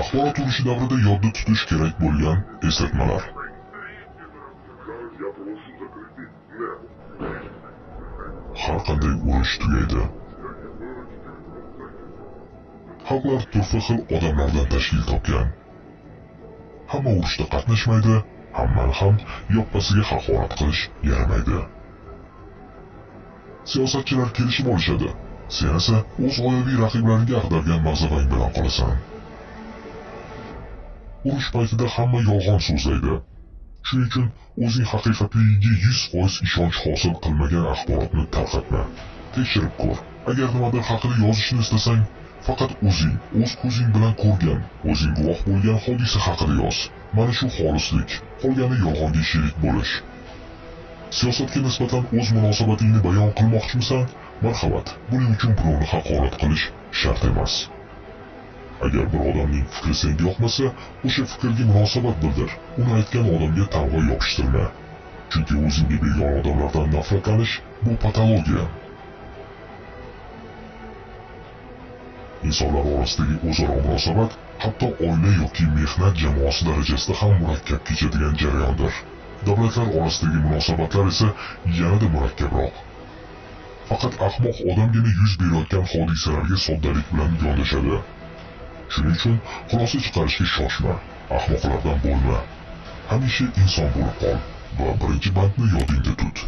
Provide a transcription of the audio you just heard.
axborot urushi davrida yodda tutish kerak bo'lgan eslatmalar. Har qanday urush tugaydi. Xalqlar turfa xil odamlardan tashkil topgan. Hamma urushda qatnashmaydi hammani ham yoppasiga haqorat qilish yaramaydi. Siyosatchilar kelishib olishadi. Sen esa o'z g'oyaviy raqiblariga ag'dargan mag'zavang bilan qolasan. Urush paytida hamma yolg'on so'zlaydi. Shuning uchun o'zing haqiqatligiga yuz foiz ishonch hosil qilmagan axborotni tarqatma. Tekshirib ko'r. Agar nimadir haqida yozishni istasang faqat o'zing o'z ko'zing bilan ko'rgan o'zing guvoh bo'lgan hodisa haqida yoz. Mana shu xolislik qolgani yolg'onga sherik bo'lish. Siyosatga nisbatan o'z munosabatingni bayon qilmoqchimisan marhamat buning uchun birovni haqorat qilish shart emas agar bir odamning fikri senga yoqmasa o'sha fikrga munosabat bildir uni aytgan odamga tamg'a yopishtirma chunki o'zingga begona odamlardan nafratlanish bu patologiya. İnsonlar orasidagi o'zaro munosabat hatto oila yoki mehnat jamoasi darajasida ham murakkab kechadigan jarayondir. Davlatlar orasidagi munosabatlar esa yanada murakkabroq faqat ahmoq odamgina yuz berayotgan hodisalarga soddalik bilan yondashadi shuning uchun xulosa chiqarishga shoshma ahmoqlardan bo'lma hamisha inson bo'lib qol va birinchi bandni yodingda tut